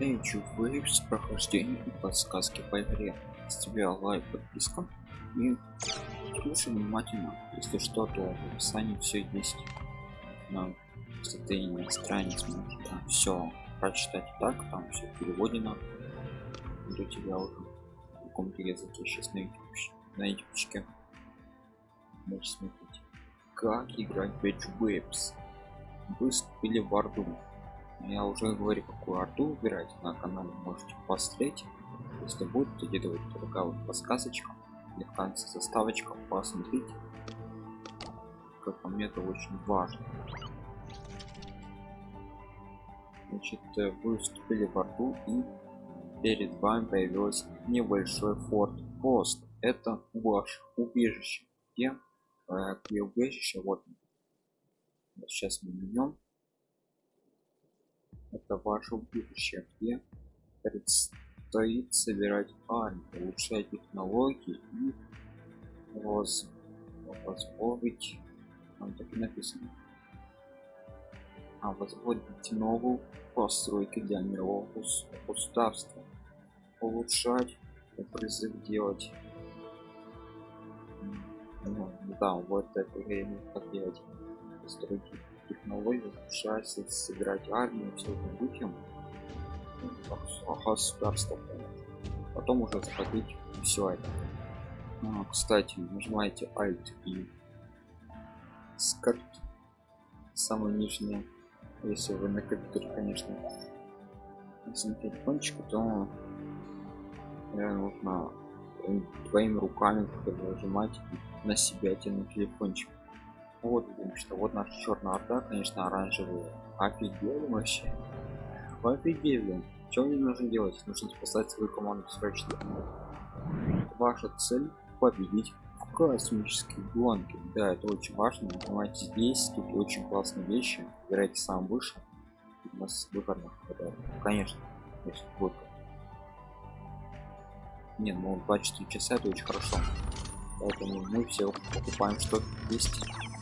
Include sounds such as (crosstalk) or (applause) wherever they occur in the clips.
Age of с прохождением подсказки по игре. С тебя лайк, подписка и слушай внимательно. Если что, то в описании все есть. На состоянии страниц можно там все прочитать. Так, там все переводено. Для тебя уже в каком-то языке сейчас на YouTube, на YouTube можешь смотреть. Как играть Edge Waves выступили в Орду я уже говорю какую арту выбирать на канале можете посмотреть. Если будет то где-то такая вот подсказочка или в конце заставочка посмотрите. Как по мне это очень важно. Значит э, вы вступили в арту и перед вами появился небольшой форт. Пост это ваш убежище. Где? Э, убежище? Вот сейчас мы менем это ваше будущее где предстоит собирать армию улучшать технологии и воз позволить там так и написано. А возводить новую постройки для мирового государства. Улучшать призыв делать. Ну, да вот это время как делать постройки технологий улучшается собирать армию все этим духом государство потом уже заходить все это. А, кстати нажимаете alt и скарт самое нижнее если вы на компьютере конечно на телефончике то нужно твоими руками нажимать на себя тянуть телефончик вот потому что вот наша черная орда конечно оранжевые офигели вообще. Офигели что мне нужно делать? Нужно спасать свою команду срочно ваша цель победить в космической гонке. Да это очень важно. Понимаете здесь тут очень классные вещи. Выбирайте сам выше у нас выходных. Конечно если будет не ну 24 часа это очень хорошо поэтому мы все покупаем что есть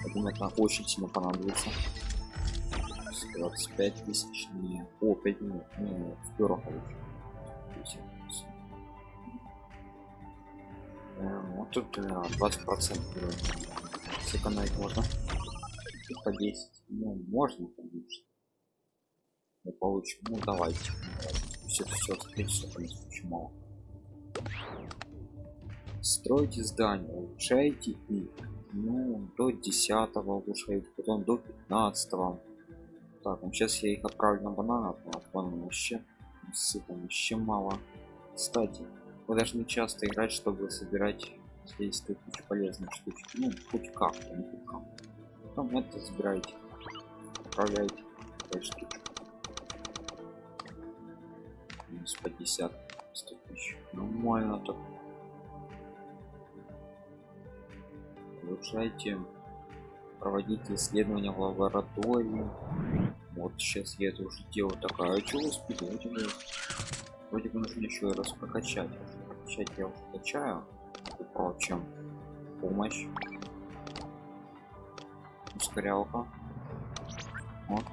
я думаю очень сильно понадобится 25 тысяч не о 5 минут не в первых вот тут 20 процентов сэкономить можно по 10 ну можно конечно мы получим ну давайте все все все очень мало стройте здание улучшайте их ну до 10 улучшайте потом до 15 так ну сейчас я их отправлю на бананов но от банана вообще сыпом еще мало. Кстати вы должны часто играть чтобы собирать здесь кучу полезных штучек ну хоть как не это забираете отправляете штучку минус 50 100 тысяч. Нормально так улучшайте проводите исследования в лаборатории. Вот сейчас я это уже делаю. Такая а что успеть вроде бы вроде бы нужно еще раз прокачать. Прокачать я уже качаю. Прочим помощь. Ускорялка. Вот.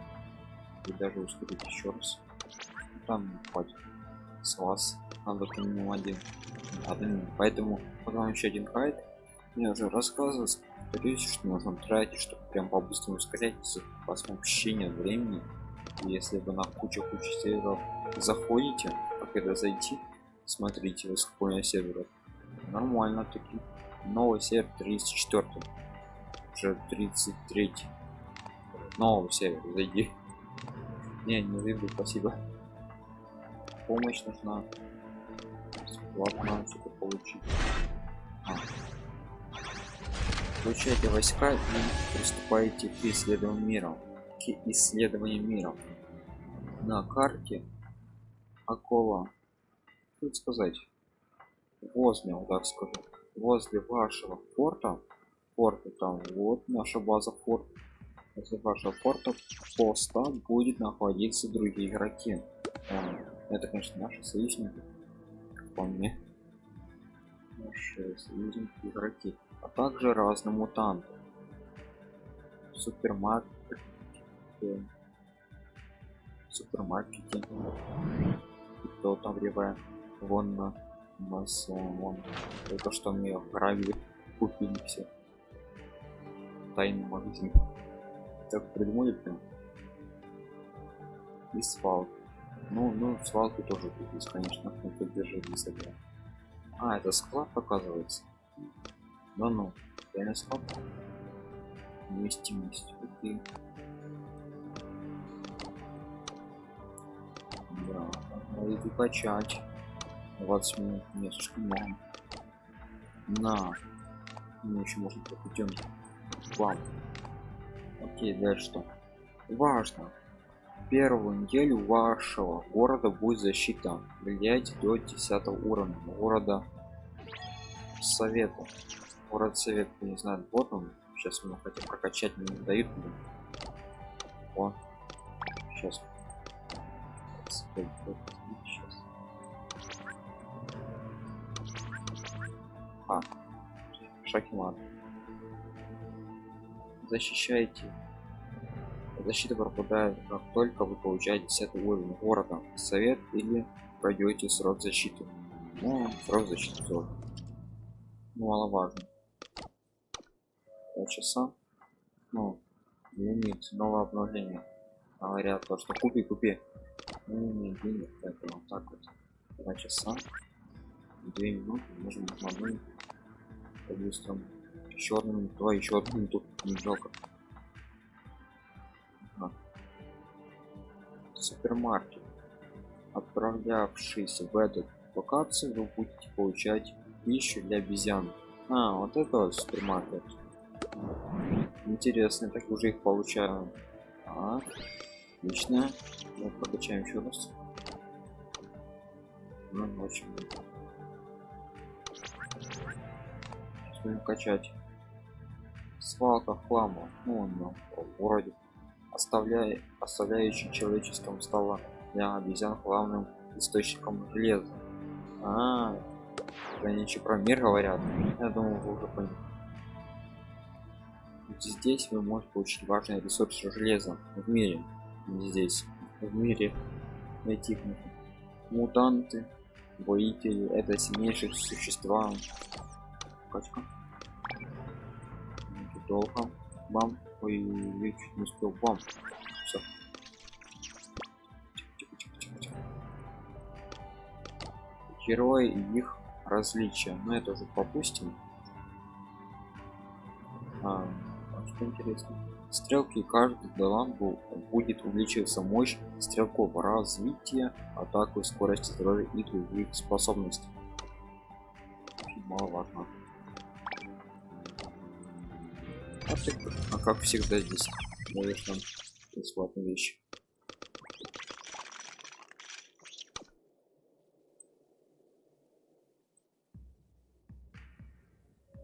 И даже ускорить еще раз. Там хватит. С вас надо один. Один поэтому потом еще один хайт я уже рассказывал повторюсь что нужно тратить чтобы прям по-быстрому ускорять с вообще нет времени. Если вы на кучу кучу серверов заходите как это зайти смотрите сколько серверов нормально таки. Новый сервер 34 уже 33 новый сервер зайди. Не не зайду спасибо. Помощь нужна. Бесплатно что-то получить. А. Получаете войска и приступаете к исследованию мира к исследованию мира. На карте около как сказать возле так скажу возле вашего форта форта там вот наша база форт возле вашего форта поста будет находиться другие игроки. Это конечно наши союзники. По мне наши союзники игроки а также разные мутанты супермаркет супермаркете И кто там ревая? Вон на нас вон. Только что мне гравили купили все. Тайный магазин. Так придумали прям. И свалка. Ну, ну, свалку тоже есть, конечно, но поддержать для себя. А, это склад оказывается. Да ну, реально склад. Вместимость. Окей. Да, надо качать. 20 минут, не слишком много. На. Мне еще можно пойдем. Вам. Окей, дальше что? Важно. Первую неделю вашего города будет защита. Влияйте до 10 уровня города совета. Город совет, не знаю, вот он. Сейчас мы хотим прокачать, не дают. О, сейчас. Сейчас. А, шахмат. Защищайте Защита пропадает, как только вы получаете 10 уровень города, совет или пройдете срок защиты. Ну, срок защиты тоже. Ну, маловажно. 2 часа. Ну, лимит, новое обновление. Говорят, то, что купи, купи. Ну, не денег, поэтому вот так вот. 2 часа. 2 минуты, можем одну. По-быстрому. Минуту, давай еще одну минуту, не жалко. супермаркет. Отправлявшись в эту локацию, вы будете получать пищу для обезьян. А, вот это вот супермаркет. Интересно, так уже их получаем. Так, отлично. Мы прокачаем еще раз. Ну, очень. Сейчас будем качать. Свалка хлама. Ну, он в городе оставляя, оставляющий человеческим стало для обезьян главным источником железа. А, они еще про мир говорят. Я думаю, вы уже поняли. Здесь вы можете получить важные ресурсы железа в мире. Здесь, в мире найти их мутанты, воители, это сильнейшие существа. Качка. Долго. Бам. Ой, я чуть не успел. Бам. Все. Герои и их различия. Но это уже попустим. А, что интересно. Стрелки каждый таланту будет увеличиваться мощь стрелков, развитие, атаку, скорость здоровья и других способностей. Мало важно. А как всегда здесь даешь нам бесплатные вещи.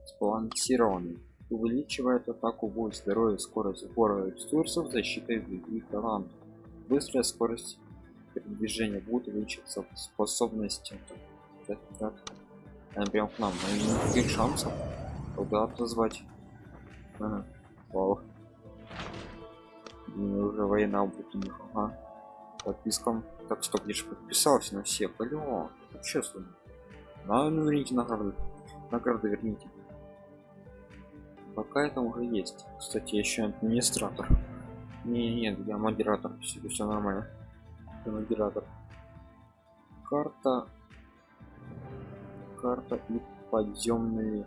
Сбалансированный. Увеличивает атаку будет здоровье, скорость сбора ресурсов, защита и других талантов. Быстрая скорость передвижения будет увеличиваться способности. Так, так. Она прям к нам, но никаких шансов куда отозвать. Ага. Вау. Мне уже война будет у них. Ага. Подпискам. Так, я же подписался на. Вообще сумма. На, ну, верните награды. Награды верните. Пока это уже есть. Кстати, еще администратор. Не, нет, я модератор. Все, все нормально. Я модератор. Карта. Карта и подземные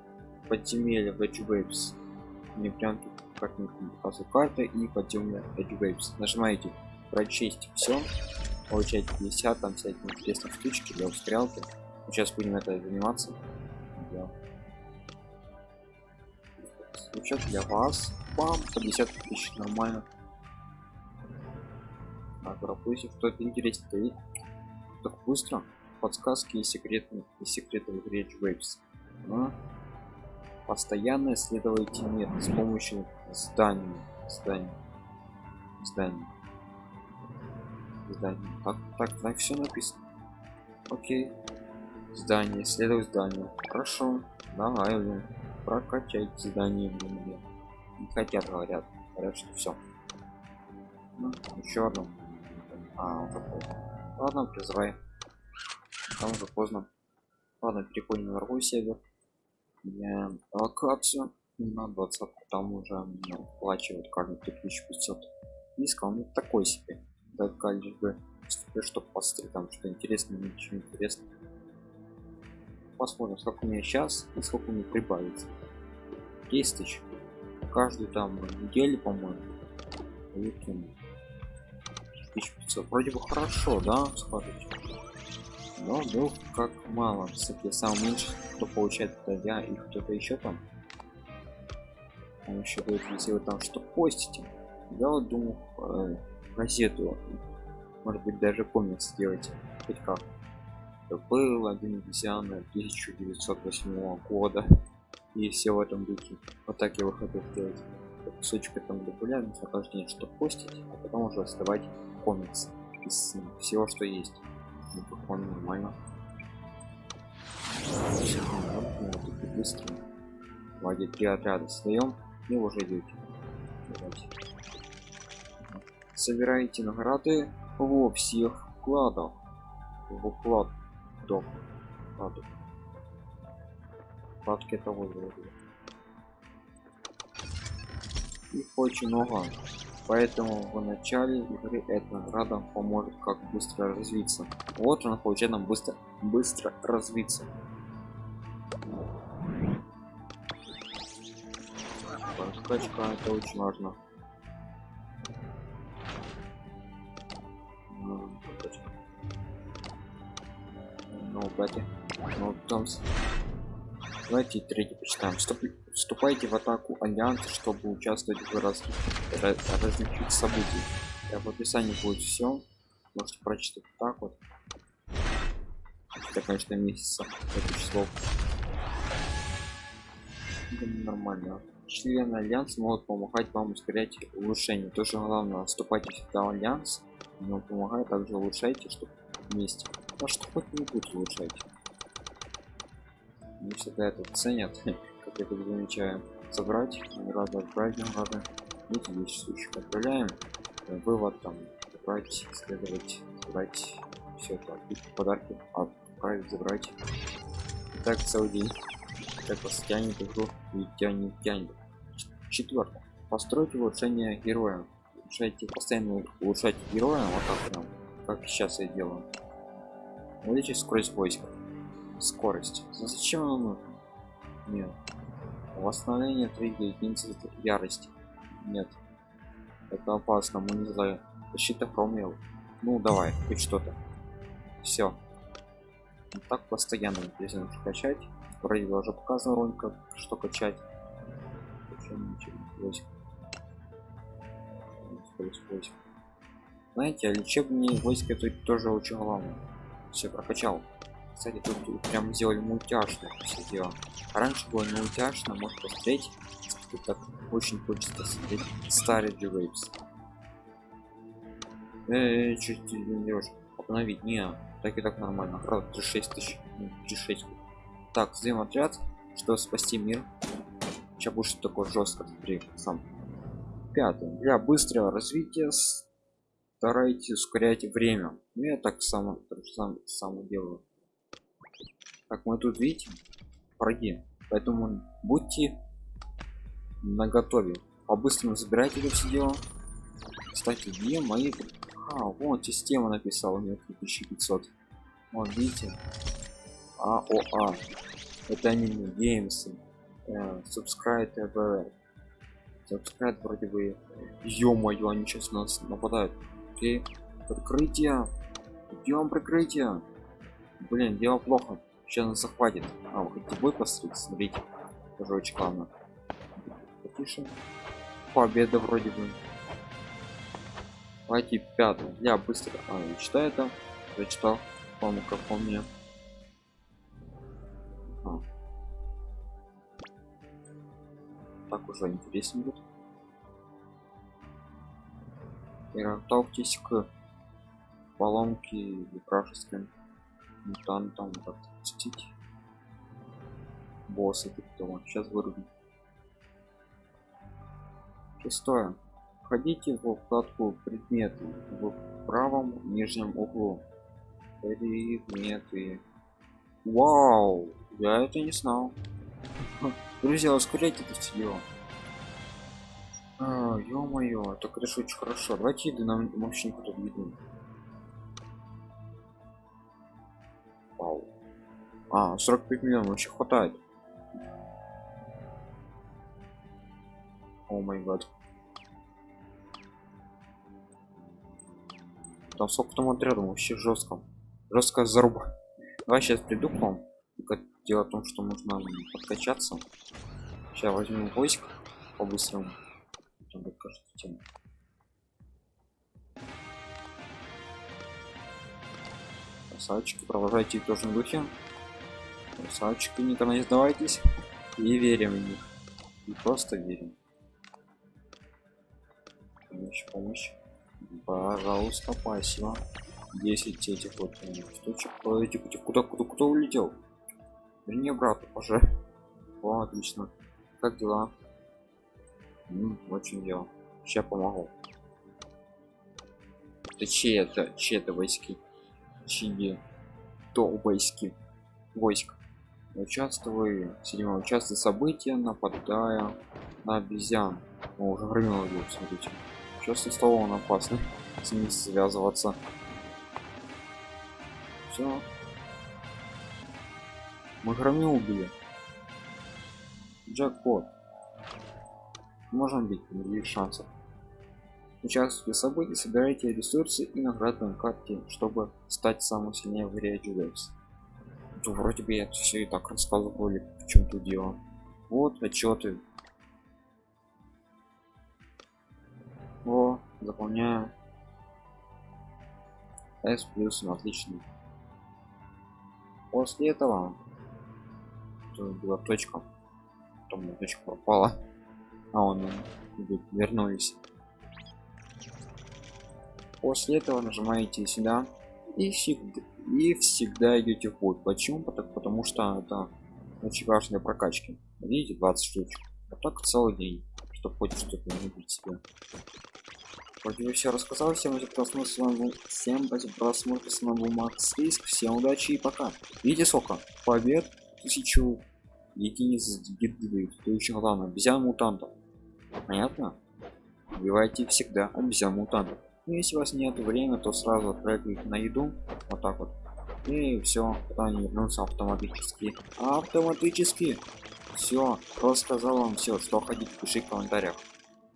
подземелья Edge Waves мне прям тут как-нибудь показывает карты и подъемная Edge Waves. Нажимаете прочесть все, получаете 50 там всякие интересные штучки для устрялки. Сейчас будем это заниматься. Случай для вас. Бам, 50 тысяч, нормально. Так, пропустим, что-то интересное. Так быстро. Подсказки и секреты, и секреты в игре Waves. А? постоянно исследуйте мир с помощью зданий зданий зданий зданий так так так все написано окей здание исследуй здание хорошо давай блин прокачать здание блин, не хотят говорят говорят что все ну, еще одно. А вот такое ладно призывай. Там уже поздно. Ладно переходим на другой сервер. Я локацию на 20 там уже оплачивают каждый 3500 низко он такой себе. Только лишь бы чтобы посмотреть там что интересно ничего интересно посмотрим сколько у меня сейчас и сколько мне прибавится. 10 тысяч каждую там неделю по-моему 1500 вроде бы хорошо да скажите но был как мало кстати сам меньше кто получает это я и кто-то еще там. Он еще будет если вы там что постите я вот думаю э, газету может быть даже комикс сделать. Хоть как был один обезьяна 1908 года. И все в этом духе. Вот так я выхожу сделать кусочек там популярность нахождение что постить а потом уже оставать комикс из всего что есть. Микрофон нормально. Быстро. Давайте три отряда создаем и уже идете собираете награды во всех вкладах. В уклад дом. Вкладов вкладки того их очень много. Поэтому в начале игры эта награда поможет как быстро развиться. Вот она получает нам быстро быстро развиться. Скачка это очень важно бати ну там давайте третий почитаем. Вступайте в атаку альянса чтобы участвовать в раз... раз... различных событий в описании будет все можете прочитать так вот. Это конечно месяца это число. Нормально. Члены альянса могут помогать вам ускорять улучшение. Тоже главное вступайте в альянс. Но помогает также улучшайте чтобы вместе а что улучшайте не всегда это ценят (laughs) как это замечаю. Собрать рада отправить эти вещи случаев отправляем. Вывод там брать исследовать собрать все это. Подарки отправить забрать. Так целый день. Как вас тянет игру? И тянет тянет. Четвертое. Построить улучшение героя. Улучшайте постоянно улучшать героя вот так прям как сейчас я делаю увеличить скорость войска скорость. Зачем оно нужно нет. Восстановление 3 единицы ярости. Нет. Это опасно. Мы не знаю. Защита промел ну давай. Хоть что-то. Все так постоянно интересно качать. Вроде уже показывал как что качать. Знаете а лечебные войска тут тоже очень главное все прокачал. Кстати тут прям сделали мультяшно все дело. А раньше было не мультяшно может посмотреть. Тут так очень хочется смотреть старый Waves. Эй, чуть не делаешь обновить не так и так нормально. Правда 36 тысяч 36 так сдаем отряд что спасти мир. Сейчас будет что такое жестко смотри сам. Пятый для быстрого развития старайтесь ускорять время. Ну, я так само так сам сам делаю. Как мы тут видите враги. Поэтому будьте на готове по-быстрому забирайте это все дело. Кстати где мои а вот система написала мне 2500 вот видите? Аоа это они геймсы. Э, subscribe subscribe вроде бы. Ё-моё они сейчас нас нападают окей. Прикрытие. Идем прикрытие. Блин дело плохо. Сейчас нас захватит. А вы хотите бой посмотреть смотрите тоже очень главное потише. Победа вроде бы. Давайте пятый я быстро. А, я читаю это. Зачитал по-моему как по мне. А. так уже интереснее будет и готовьтесь к поломке вражеским мутантам отпустить босса кто сейчас вырубим шестое входите в вкладку предметы в правом нижнем углу предметы. Вау, я это не знал. Друзья, ускоряйте это все дело. А, ё-моё, это ж очень хорошо. Давайте еды нам вообще никуда не еду. Вау. А, 45 миллионов вообще хватает. О май гад. Там сколько там отрядом вообще жестко. Жесткая заруба. Давай сейчас приду к вам. Только дело в том, что нужно подкачаться. Сейчас возьмем войск по-быстрому. Тема. Красавчики, продолжайте в том же духе. Красавчики, никогда не сдавайтесь. И верим в них. И просто верим. Помощь, помощь. Пожалуйста, спасибо. 10 этих вот штучек. Подойди, куда, куда, куда, улетел? Верни обратно, уже. О, отлично. Как дела? М, очень дело. Сейчас помогу. Это чьи это? Чьи это войски? Чьи? То войски? Войск. Участвую. Седьмое. Участвуй в события, нападая на обезьян. О, уже громило его, смотрите. Сейчас стало он опасный. С ним связываться. Все. Мы громил убили. Джекпот. Можем бить, никаких шансов. Участвуйте в событии, собирайте ресурсы и награды на карте, чтобы стать самым сильнее в игре Judex. Вроде бы я все и так рассказывал, или в чем тут дело. Вот отчеты. О, заполняю. S плюс, отлично. После этого была точка. Потом точка пропала. А он вернулись. После этого нажимаете сюда и всегда, и всегда идете в путь. Почему? Потому, что это очень важно для прокачки. Видите, 20 штучек. Вот так целый день, чтобы хоть что-то не убить себе. Вроде бы все рассказал, всем за просмотр, с вами был, всем за просмотр, с вами был Макс Риск, всем удачи и пока. Видите сколько? Побед, тысячу единиц гиды, то еще главное, обезьян мутантов. Понятно? Убивайте всегда обезьян мутантов. Ну, если у вас нет времени, то сразу отправить на еду, вот так вот. И все, потом они вернутся автоматически. Автоматически. Все, рассказал вам все, что хотите, пиши в комментариях.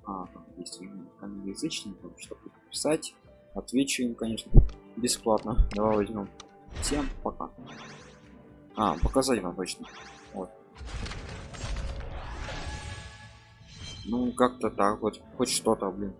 А, если англоязычникам, чтобы писать, отвечу им, конечно, бесплатно. Давай возьмем. Всем пока. А, показать вам точно. Вот. Ну, как-то так вот, хоть что-то, блин.